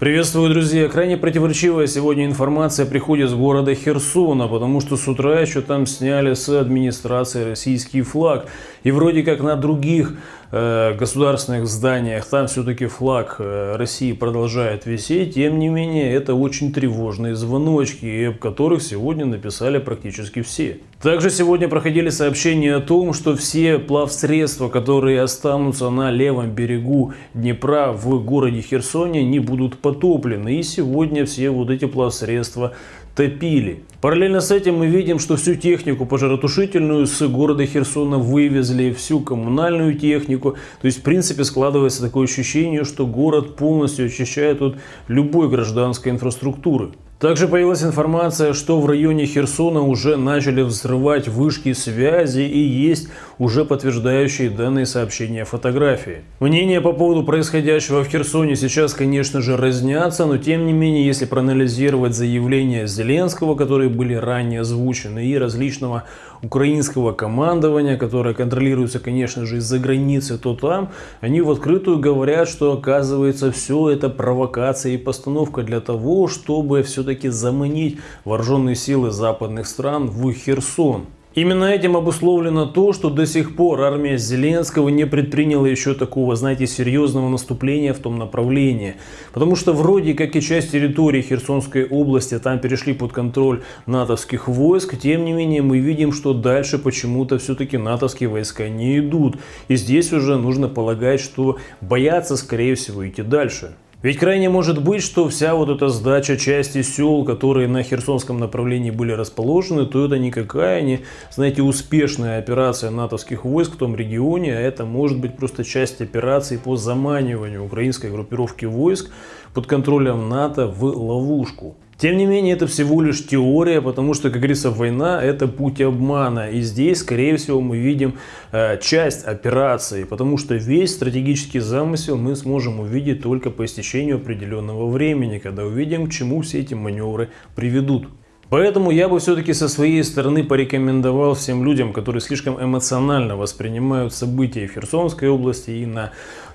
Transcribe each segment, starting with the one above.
Приветствую, друзья! Крайне противоречивая сегодня информация приходит с города Херсона, потому что с утра еще там сняли с администрации российский флаг. И вроде как на других э, государственных зданиях там все-таки флаг э, России продолжает висеть. Тем не менее, это очень тревожные звоночки, об которых сегодня написали практически все. Также сегодня проходили сообщения о том, что все плавсредства, которые останутся на левом берегу Днепра в городе Херсоне, не будут потоплены. И сегодня все вот эти плавсредства топили. Параллельно с этим мы видим, что всю технику пожаротушительную с города Херсона вывезли, всю коммунальную технику. То есть, в принципе, складывается такое ощущение, что город полностью очищает от любой гражданской инфраструктуры. Также появилась информация, что в районе Херсона уже начали взрывать вышки связи и есть уже подтверждающие данные сообщения фотографии. Мнения по поводу происходящего в Херсоне сейчас, конечно же, разнятся, но тем не менее, если проанализировать заявления Зеленского, которые были ранее озвучены, и различного украинского командования, которое контролируется, конечно же, из-за границы, то там, они в открытую говорят, что оказывается все это провокация и постановка для того, чтобы все-таки все-таки заманить вооруженные силы западных стран в Херсон. Именно этим обусловлено то, что до сих пор армия Зеленского не предприняла еще такого, знаете, серьезного наступления в том направлении. Потому что вроде как и часть территории Херсонской области там перешли под контроль натовских войск, тем не менее мы видим, что дальше почему-то все-таки натовские войска не идут. И здесь уже нужно полагать, что боятся скорее всего идти дальше. Ведь крайне может быть, что вся вот эта сдача части сел, которые на Херсонском направлении были расположены, то это никакая не, знаете, успешная операция натовских войск в том регионе, а это может быть просто часть операции по заманиванию украинской группировки войск под контролем НАТО в ловушку. Тем не менее, это всего лишь теория, потому что, как говорится, война – это путь обмана. И здесь, скорее всего, мы видим э, часть операции, потому что весь стратегический замысел мы сможем увидеть только по истечению определенного времени, когда увидим, к чему все эти маневры приведут. Поэтому я бы все-таки со своей стороны порекомендовал всем людям, которые слишком эмоционально воспринимают события в Херсонской области и на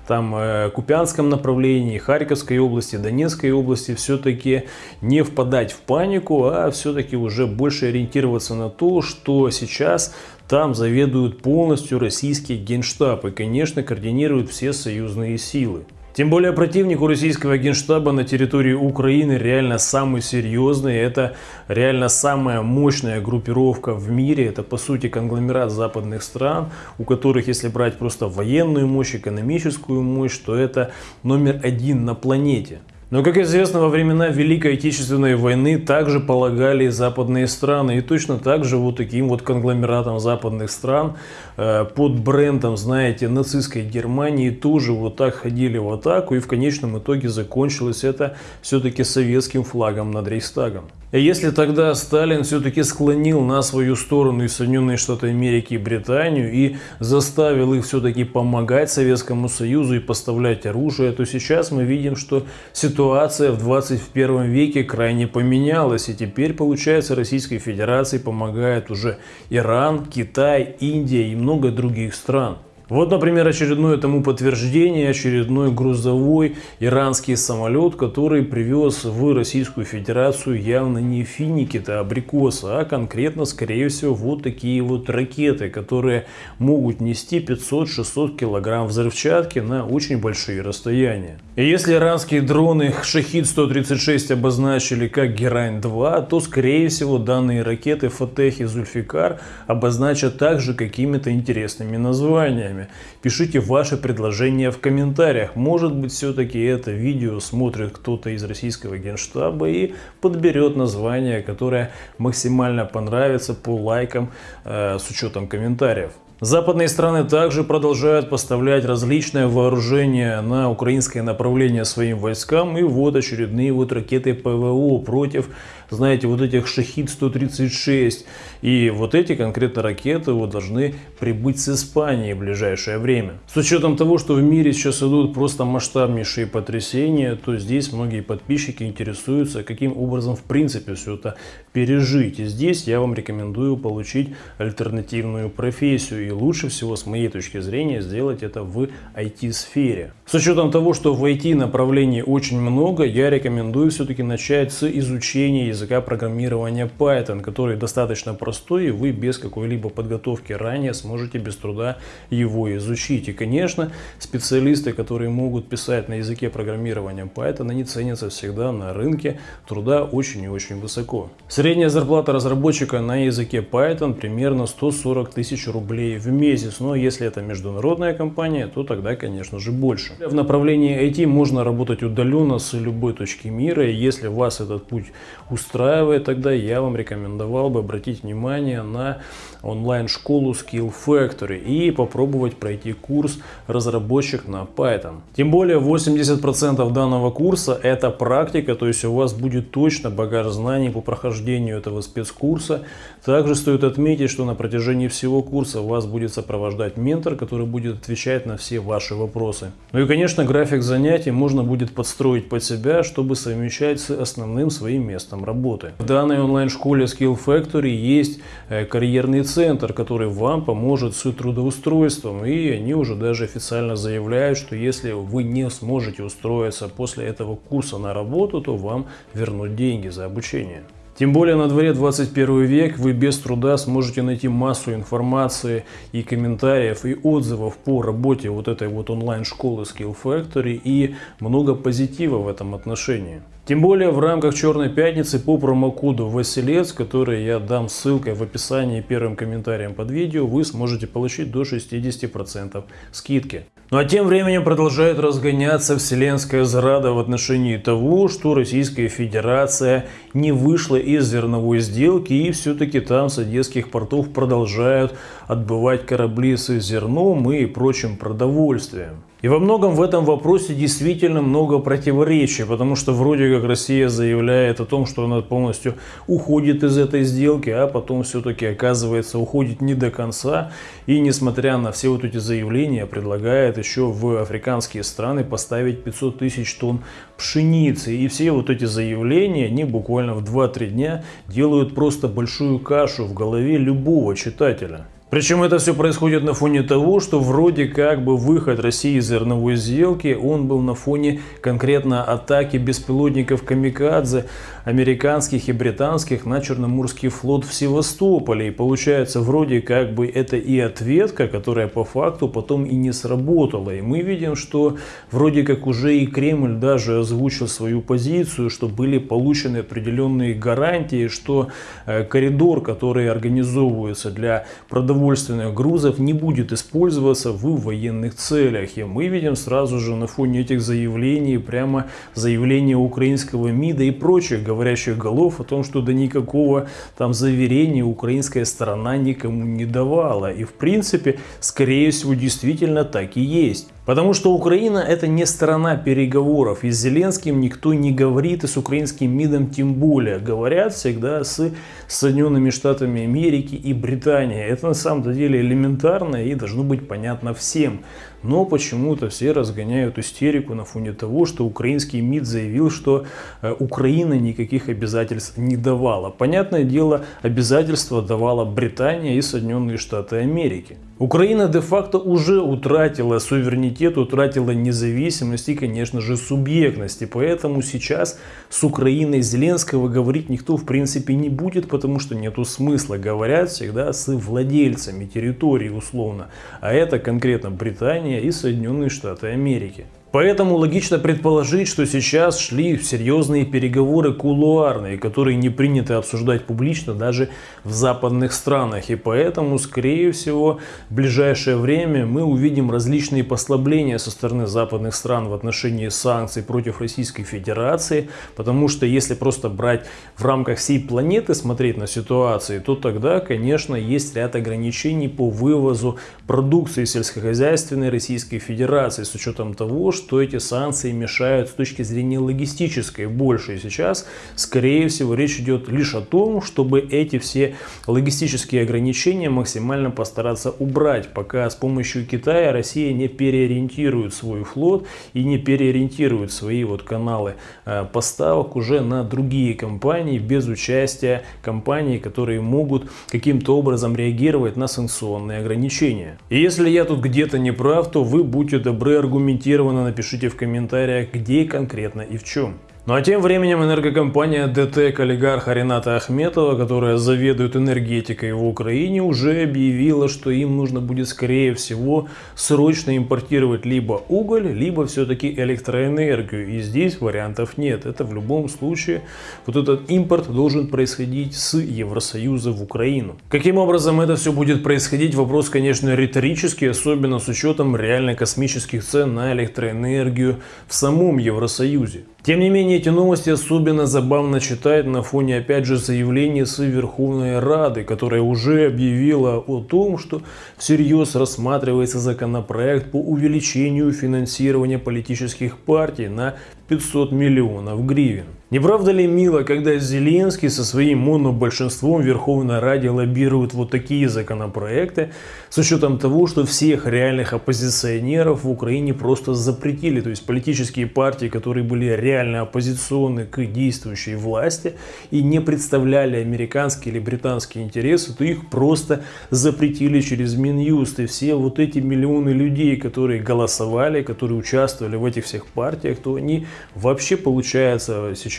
там э, Купянском направлении, Харьковской области, Донецкой области, все-таки не впадать в панику, а все-таки уже больше ориентироваться на то, что сейчас там заведуют полностью российский генштаб и, конечно, координируют все союзные силы. Тем более противник у российского генштаба на территории Украины реально самый серьезный. Это реально самая мощная группировка в мире. Это по сути конгломерат западных стран, у которых если брать просто военную мощь, экономическую мощь, то это номер один на планете. Но, как известно, во времена Великой Отечественной войны также полагали западные страны. И точно так же вот таким вот конгломератом западных стран э, под брендом, знаете, нацистской Германии тоже вот так ходили в атаку. И в конечном итоге закончилось это все-таки советским флагом над Рейхстагом. И если тогда Сталин все-таки склонил на свою сторону и Соединенные Штаты Америки и Британию и заставил их все-таки помогать Советскому Союзу и поставлять оружие, то сейчас мы видим, что ситуация в 21 веке крайне поменялась. И теперь, получается, Российской Федерации помогает уже Иран, Китай, Индия и много других стран. Вот, например, очередное тому подтверждение, очередной грузовой иранский самолет, который привез в Российскую Федерацию явно не финики, а абрикосы, а конкретно, скорее всего, вот такие вот ракеты, которые могут нести 500-600 килограмм взрывчатки на очень большие расстояния. И если иранские дроны Шахид-136 обозначили как Герань-2, то, скорее всего, данные ракеты Фатех и Зульфикар обозначат также какими-то интересными названиями вами. Пишите ваши предложения в комментариях. Может быть, все-таки это видео смотрит кто-то из российского генштаба и подберет название, которое максимально понравится по лайкам э, с учетом комментариев. Западные страны также продолжают поставлять различное вооружение на украинское направление своим войскам. И вот очередные вот ракеты ПВО против, знаете, вот этих Шахид-136. И вот эти конкретно ракеты вот должны прибыть с Испании в ближайшее время. С учетом того, что в мире сейчас идут просто масштабнейшие потрясения, то здесь многие подписчики интересуются, каким образом в принципе все это пережить. И здесь я вам рекомендую получить альтернативную профессию и лучше всего, с моей точки зрения, сделать это в IT-сфере. С учетом того, что в IT направлений очень много, я рекомендую все-таки начать с изучения языка программирования Python, который достаточно простой, и вы без какой-либо подготовки ранее сможете без труда его изучить. И, конечно, специалисты, которые могут писать на языке программирования Python, они ценятся всегда на рынке труда очень и очень высоко. Средняя зарплата разработчика на языке Python примерно 140 тысяч рублей в месяц, но если это международная компания, то тогда, конечно же, больше. В направлении IT можно работать удаленно с любой точки мира, и если вас этот путь устраивает, тогда я вам рекомендовал бы обратить внимание на онлайн-школу Skill Factory и попробовать пройти курс разработчик на Python. Тем более 80% данного курса это практика, то есть у вас будет точно багаж знаний по прохождению этого спецкурса. Также стоит отметить, что на протяжении всего курса вас будет сопровождать ментор, который будет отвечать на все ваши вопросы. Ну и конечно график занятий можно будет подстроить под себя, чтобы совмещать с основным своим местом работы. В данной онлайн-школе Skill Factory есть э, карьерный центр, который вам поможет с трудоустройством. И они уже даже официально заявляют, что если вы не сможете устроиться после этого курса на работу, то вам вернут деньги за обучение. Тем более на дворе 21 век вы без труда сможете найти массу информации и комментариев и отзывов по работе вот этой вот онлайн-школы Skill Factory и много позитива в этом отношении. Тем более в рамках Черной Пятницы по промокоду Василец, который я дам ссылкой в описании первым комментарием под видео, вы сможете получить до 60% скидки. Ну а тем временем продолжает разгоняться вселенская зрада в отношении того, что Российская Федерация не вышла из зерновой сделки и все-таки там с одесских портов продолжают отбывать корабли с зерном и прочим продовольствием. И во многом в этом вопросе действительно много противоречий, потому что вроде как Россия заявляет о том, что она полностью уходит из этой сделки, а потом все-таки оказывается уходит не до конца. И несмотря на все вот эти заявления, предлагает еще в африканские страны поставить 500 тысяч тонн пшеницы. И все вот эти заявления, они буквально в 2-3 дня делают просто большую кашу в голове любого читателя. Причем это все происходит на фоне того, что вроде как бы выход России из зерновой сделки, он был на фоне конкретно атаки беспилотников Камикадзе, американских и британских на Черноморский флот в Севастополе. И получается вроде как бы это и ответка, которая по факту потом и не сработала. И мы видим, что вроде как уже и Кремль даже озвучил свою позицию, что были получены определенные гарантии, что э, коридор, который организовывается для продовольствия, продовольственных грузов не будет использоваться в военных целях. И мы видим сразу же на фоне этих заявлений прямо заявления украинского МИДа и прочих говорящих голов о том, что до никакого там заверения украинская сторона никому не давала. И в принципе, скорее всего, действительно так и есть. Потому что Украина это не сторона переговоров. И с Зеленским никто не говорит, и с украинским МИДом тем более. Говорят всегда с Соединенными Штатами Америки и Британией. Это на самом деле элементарно и должно быть понятно всем. Но почему-то все разгоняют истерику на фоне того, что украинский МИД заявил, что э, Украина никаких обязательств не давала. Понятное дело, обязательства давала Британия и Соединенные Штаты Америки. Украина де-факто уже утратила суверенитет, утратила независимость и, конечно же, субъектность. И поэтому сейчас с Украиной Зеленского говорить никто в принципе не будет, потому что нету смысла. Говорят всегда с владельцами территории условно. А это конкретно Британия и Соединенные Штаты Америки. Поэтому логично предположить, что сейчас шли серьезные переговоры кулуарные, которые не принято обсуждать публично даже в западных странах. И поэтому, скорее всего, в ближайшее время мы увидим различные послабления со стороны западных стран в отношении санкций против Российской Федерации. Потому что если просто брать в рамках всей планеты, смотреть на ситуацию, то тогда, конечно, есть ряд ограничений по вывозу продукции сельскохозяйственной Российской Федерации с учетом того, что что эти санкции мешают с точки зрения логистической больше. И сейчас, скорее всего, речь идет лишь о том, чтобы эти все логистические ограничения максимально постараться убрать, пока с помощью Китая Россия не переориентирует свой флот и не переориентирует свои вот каналы э, поставок уже на другие компании без участия компаний, которые могут каким-то образом реагировать на санкционные ограничения. И если я тут где-то не прав, то вы будьте добры аргументированно напишите в комментариях, где конкретно и в чем. Ну а тем временем энергокомпания ДТЭК олигарха Рената Ахметова, которая заведует энергетикой в Украине, уже объявила, что им нужно будет скорее всего срочно импортировать либо уголь, либо все-таки электроэнергию. И здесь вариантов нет. Это в любом случае вот этот импорт должен происходить с Евросоюза в Украину. Каким образом это все будет происходить? Вопрос, конечно, риторический, особенно с учетом реально космических цен на электроэнергию в самом Евросоюзе. Тем не менее, эти новости особенно забавно читать на фоне, опять же, заявлений с Верховной Рады, которая уже объявила о том, что всерьез рассматривается законопроект по увеличению финансирования политических партий на 500 миллионов гривен. Не правда ли мило, когда Зеленский со своим монобольшинством в Верховной Раде лоббирует вот такие законопроекты, с учетом того, что всех реальных оппозиционеров в Украине просто запретили, то есть политические партии, которые были реально оппозиционны к действующей власти и не представляли американские или британские интересы, то их просто запретили через Минюст. И все вот эти миллионы людей, которые голосовали, которые участвовали в этих всех партиях, то они вообще, получается, сейчас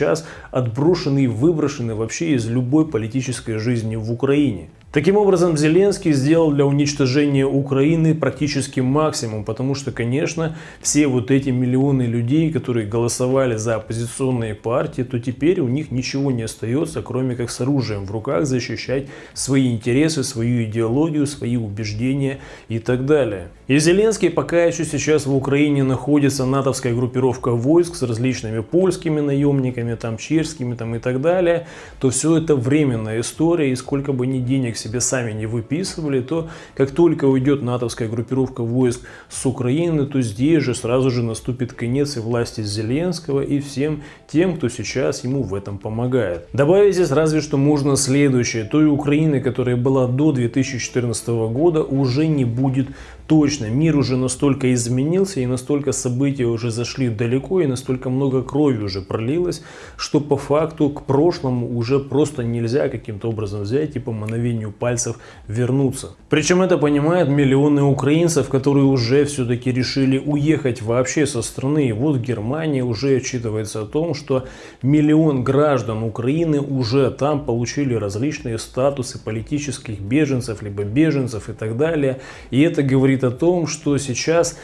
отброшены и выброшены вообще из любой политической жизни в Украине. Таким образом, Зеленский сделал для уничтожения Украины практически максимум, потому что, конечно, все вот эти миллионы людей, которые голосовали за оппозиционные партии, то теперь у них ничего не остается, кроме как с оружием в руках защищать свои интересы, свою идеологию, свои убеждения и так далее. И Зеленский пока еще сейчас в Украине находится натовская группировка войск с различными польскими наемниками, там чешскими там и так далее, то все это временная история, и сколько бы ни денег себе сами не выписывали, то как только уйдет натовская группировка войск с Украины, то здесь же сразу же наступит конец и власти Зеленского и всем тем, кто сейчас ему в этом помогает. Добавить здесь разве что можно следующее. Той Украины, которая была до 2014 года, уже не будет точно. Мир уже настолько изменился и настолько события уже зашли далеко и настолько много крови уже пролилось, что по факту к прошлому уже просто нельзя каким-то образом взять и по мановению пальцев вернуться. Причем это понимают миллионы украинцев, которые уже все-таки решили уехать вообще со страны. И вот в Германии уже отчитывается о том, что миллион граждан Украины уже там получили различные статусы политических беженцев, либо беженцев и так далее. И это говорит о том, что сейчас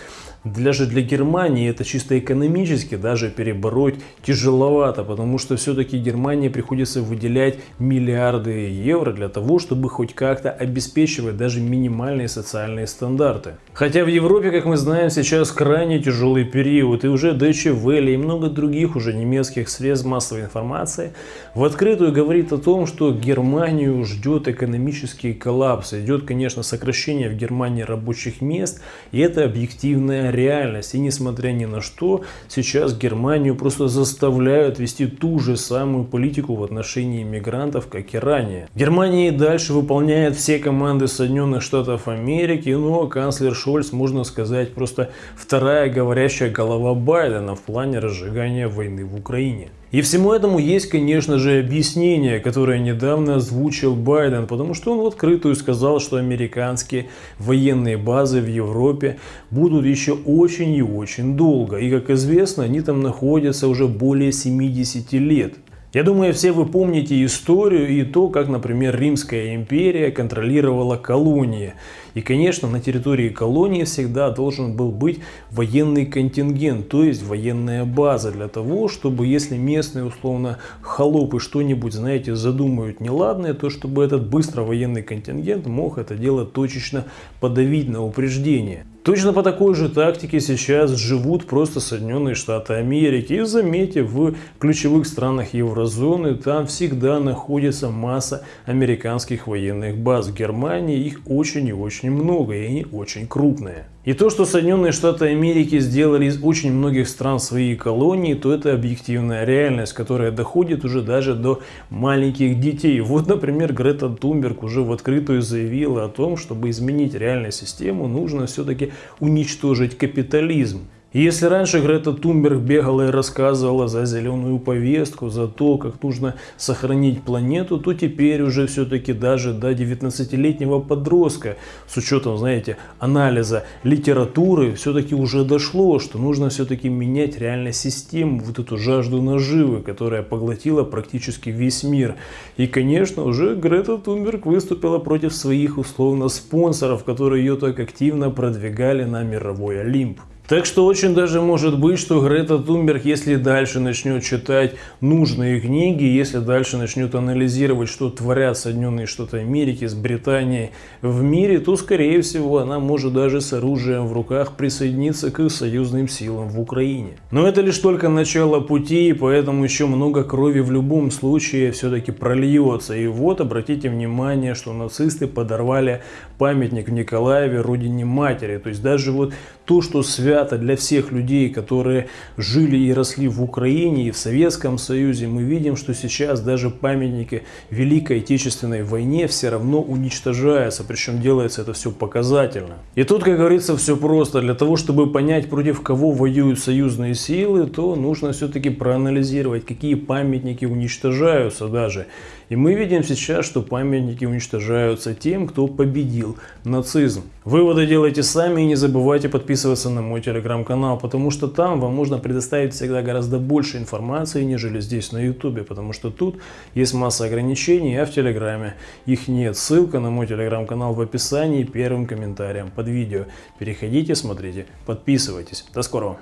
даже для Германии это чисто экономически даже перебороть тяжеловато, потому что все-таки Германии приходится выделять миллиарды евро для того, чтобы хоть как-то обеспечивать даже минимальные социальные стандарты. Хотя в Европе, как мы знаем, сейчас крайне тяжелый период, и уже Deutsche Welle и много других уже немецких средств массовой информации в открытую говорит о том, что Германию ждет экономический коллапс, идет, конечно, сокращение в Германии рабочих мест, и это объективная реальность. И несмотря ни на что, сейчас Германию просто заставляют вести ту же самую политику в отношении иммигрантов, как и ранее. Германия и дальше выполняет все команды Соединенных Штатов Америки, но канцлер Шольц, можно сказать, просто вторая говорящая голова Байдена в плане разжигания войны в Украине. И всему этому есть, конечно же, объяснение, которое недавно озвучил Байден, потому что он в открытую сказал, что американские военные базы в Европе будут еще очень и очень долго. И, как известно, они там находятся уже более 70 лет. Я думаю, все вы помните историю и то, как, например, Римская империя контролировала колонии. И, конечно, на территории колонии всегда должен был быть военный контингент, то есть военная база для того, чтобы если местные, условно, холопы что-нибудь, знаете, задумают неладное, то чтобы этот быстро военный контингент мог это дело точечно подавить на упреждение. Точно по такой же тактике сейчас живут просто Соединенные Штаты Америки. И заметьте, в ключевых странах еврозоны там всегда находится масса американских военных баз. В Германии их очень и очень много, и они очень крупные. И то, что Соединенные Штаты Америки сделали из очень многих стран свои колонии, то это объективная реальность, которая доходит уже даже до маленьких детей. Вот, например, Грета Тумберг уже в открытую заявила о том, чтобы изменить реальную систему, нужно все-таки уничтожить капитализм. Если раньше Грета Тумберг бегала и рассказывала за зеленую повестку, за то, как нужно сохранить планету, то теперь уже все-таки даже до 19-летнего подростка, с учетом, знаете, анализа литературы, все-таки уже дошло, что нужно все-таки менять реально систему, вот эту жажду наживы, которая поглотила практически весь мир. И, конечно, уже Грета Тумберг выступила против своих условно спонсоров, которые ее так активно продвигали на мировой Олимп. Так что очень даже может быть, что Грета Тунберг, если дальше начнет читать нужные книги, если дальше начнет анализировать, что творят Соединенные Штаты Америки с Британией в мире, то, скорее всего, она может даже с оружием в руках присоединиться к союзным силам в Украине. Но это лишь только начало пути, и поэтому еще много крови в любом случае все-таки прольется. И вот, обратите внимание, что нацисты подорвали памятник в Николаеве родине матери. То есть даже вот то, что свято для всех людей, которые жили и росли в Украине и в Советском Союзе, мы видим, что сейчас даже памятники Великой Отечественной войне все равно уничтожаются, причем делается это все показательно. И тут, как говорится, все просто. Для того, чтобы понять, против кого воюют союзные силы, то нужно все-таки проанализировать, какие памятники уничтожаются даже. И мы видим сейчас, что памятники уничтожаются тем, кто победил нацизм. Выводы делайте сами и не забывайте подписываться на мой телеграм-канал, потому что там вам можно предоставить всегда гораздо больше информации, нежели здесь на ютубе, потому что тут есть масса ограничений, а в телеграме их нет. Ссылка на мой телеграм-канал в описании первым комментарием под видео. Переходите, смотрите, подписывайтесь. До скорого!